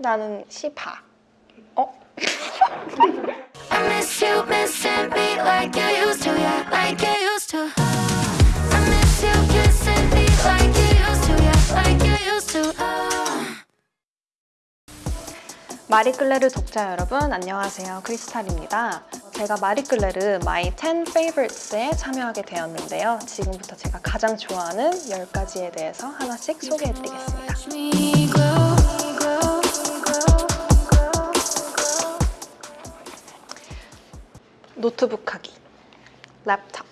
나는 시파. 어? 마리끌레르 독자 여러분 안녕하세요 크리스탈입니다 제가 마리끌레르 My 10 Favorites에 참여하게 되었는데요 지금부터 제가 가장 좋아하는 10가지에 대해서 하나씩 소개해드리겠습니다 노트북 하기 랩탑.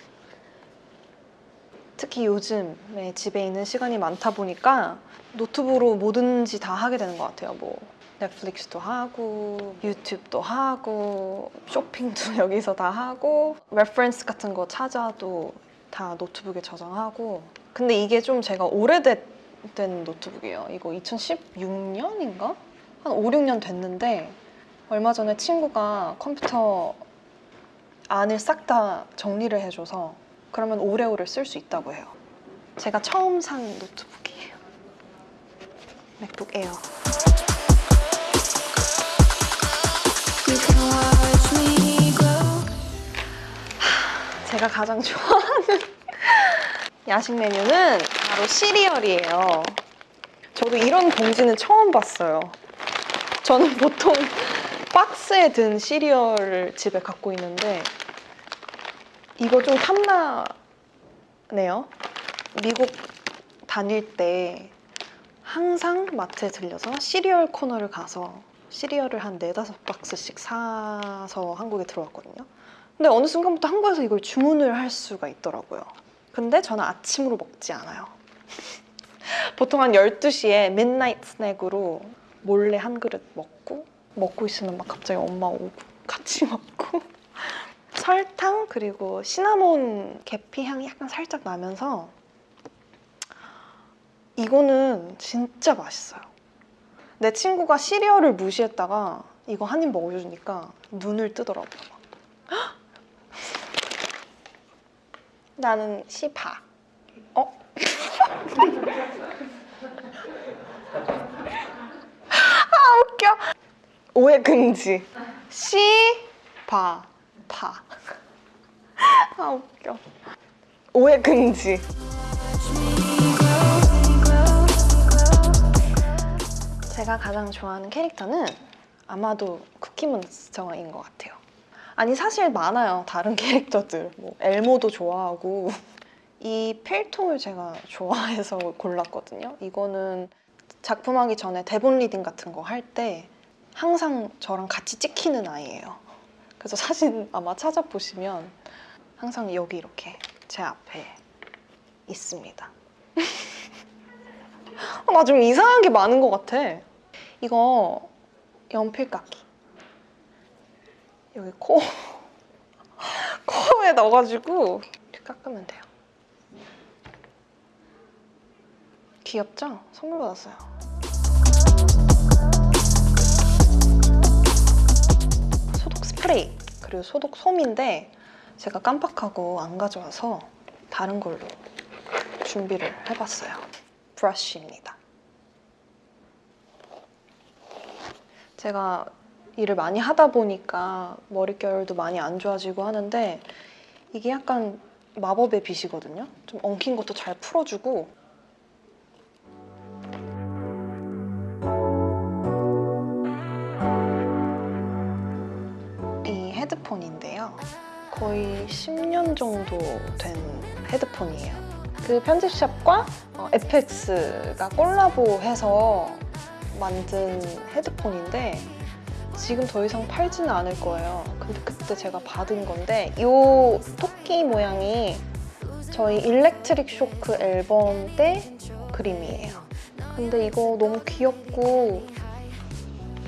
특히 요즘에 집에 있는 시간이 많다 보니까 노트북으로 뭐든지 다 하게 되는 것 같아요. 뭐 넷플릭스도 하고 유튜브도 하고 쇼핑도 여기서 다 하고 reference 같은 거 찾아도 다 노트북에 저장하고. 근데 이게 좀 제가 오래된 노트북이에요. 이거 2016년인가? 한 5, 6년 됐는데 얼마 전에 친구가 컴퓨터 안을 싹 다 정리를 해줘서 그러면 오래오래 쓸수 있다고 해요. 제가 처음 산 노트북이에요. 맥북 에어. 제가 가장 좋아하는 야식 메뉴는 바로 시리얼이에요. 저도 이런 봉지는 처음 봤어요. 저는 보통 박스에 든 시리얼을 집에 갖고 있는데 이거 좀 탐나네요. 미국 다닐 때 항상 마트에 들려서 시리얼 코너를 가서 시리얼을 한 네다섯 박스씩 사서 한국에 들어왔거든요. 근데 어느 순간부터 한국에서 이걸 주문을 할 수가 있더라고요. 근데 저는 아침으로 먹지 않아요. 보통 한 12시에 midnight 스낵으로 몰래 한 그릇 먹고 먹고 있으면 막 갑자기 엄마 오고 같이 먹고 설탕 그리고 시나몬 계피 향이 약간 살짝 나면서 이거는 진짜 맛있어요. 내 친구가 시리얼을 무시했다가 이거 한 입 먹여주니까 눈을 뜨더라고요. 막. 나는 시파. 어? 아 웃겨. 오해 금지. 시파 파. 아 웃겨. 오해 금지. 제가 가장 좋아하는 캐릭터는 아마도 쿠키몬스터인 것 같아요. 아니 사실 많아요 다른 캐릭터들 뭐 엘모도 좋아하고 이 필통을 제가 좋아해서 골랐거든요. 이거는 작품하기 전에 대본 리딩 같은 거 할 때 항상 저랑 같이 찍히는 아이예요. 그래서 사진 아마 찾아보시면 항상 여기 이렇게 제 앞에 있습니다. 나 좀 이상한 게 많은 것 같아. 이거 연필 깎기. 여기 코 코에 넣어가지고 이렇게 깎으면 돼요. 귀엽죠? 선물 받았어요. 소독 스프레이 그리고 소독 솜인데 제가 깜빡하고 안 가져와서 다른 걸로 준비를 해봤어요. 브러쉬입니다. 제가 일을 많이 하다 보니까 머릿결도 많이 안 좋아지고 하는데 이게 약간 마법의 빛이거든요. 좀 엉킨 것도 잘 풀어주고 이 헤드폰인데요. 거의 10년 정도 된 헤드폰이에요. 그 편집샵과 어, FX가 콜라보해서 만든 헤드폰인데 지금 더 이상 팔지는 않을 거예요. 근데 그때 제가 받은 건데 이 토끼 모양이 저희 일렉트릭 쇼크 앨범 때 그림이에요. 근데 이거 너무 귀엽고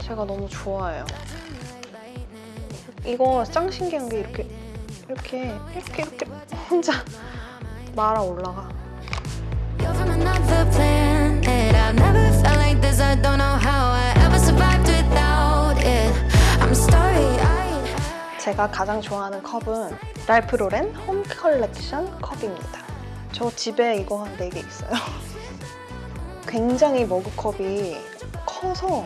제가 너무 좋아해요. 이거 짱 신기한 게 이렇게 이렇게 이렇게 이렇게 혼자 말아 올라가. 제가 가장 좋아하는 컵은 랄프 로렌 홈 컬렉션 컵입니다. 저 집에 이거 한 4개 있어요. 굉장히 머그컵이 커서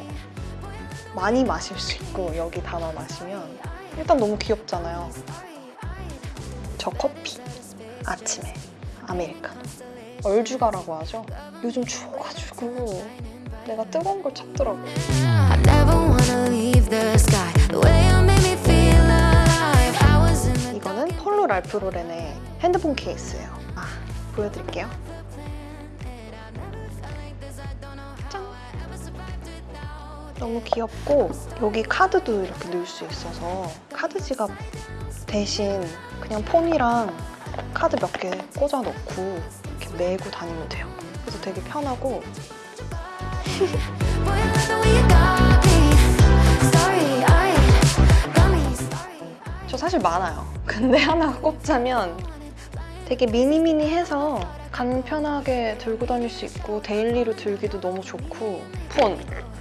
많이 마실 수 있고 여기 담아 마시면 일단 너무 귀엽잖아요. 저 커피 아침에 아메리카노 얼주가라고 하죠. 요즘 추워가지고 내가 뜨거운 걸 찾더라고. 이거는 폴로 랄프 로렌의 핸드폰 케이스예요. 아, 보여드릴게요. 짠! 너무 귀엽고 여기 카드도 이렇게 넣을 수 있어서 카드 지갑 대신 그냥 폰이랑 카드 몇 개 꽂아 넣고 이렇게 메고 다니면 돼요. 그래서 되게 편하고. 저 사실 많아요. 근데 하나 꼽자면 되게 미니미니해서 간편하게 들고 다닐 수 있고 daily로 들기도 너무 좋고 폰,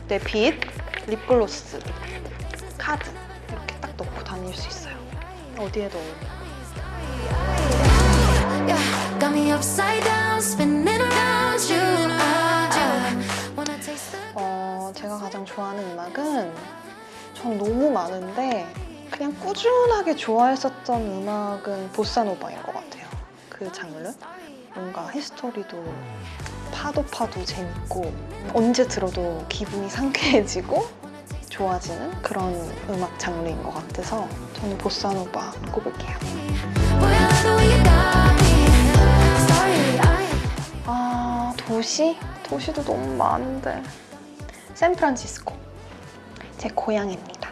내 빗, 립글로스, 카드 이렇게 딱 넣고 다닐 수 있어요. 어디에도 어, 제가 가장 좋아하는 음악은 전 너무 많은데 그냥 꾸준하게 좋아했었던 음악은 보사노바인 것 같아요. 그 장르? 뭔가 히스토리도 파도 파도 재밌고 언제 들어도 기분이 상쾌해지고 좋아지는 그런 음악 장르인 것 같아서 저는 보사노바 꼽을게요. 도시? 도시도 너무 많은데. 샌프란시스코. 제 고향입니다.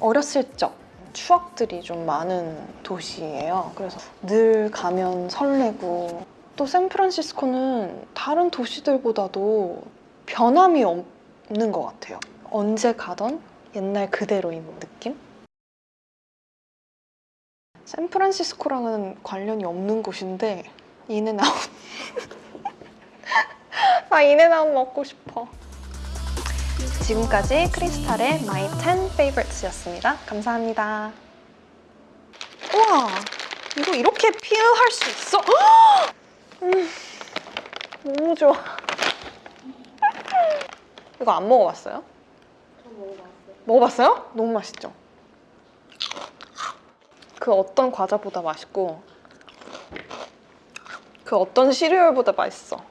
어렸을 적 추억들이 좀 많은 도시예요. 그래서 늘 가면 설레고. 또 샌프란시스코는 다른 도시들보다도 변함이 없는 것 같아요. 언제 가던 옛날 그대로인 느낌? 샌프란시스코랑은 관련이 없는 곳인데 In-N-Out 나 In-N-Out 먹고 싶어. 지금까지 크리스탈의 My 10 Favorites였습니다. 감사합니다. 우와, 이거 이렇게 peel할 수 있어? 헉! 음, 너무 좋아. 이거 안 먹어봤어요? 저 먹어봤어요. 먹어봤어요? 너무 맛있죠? 그 어떤 과자보다 맛있고 그 어떤 시리얼보다 맛있어.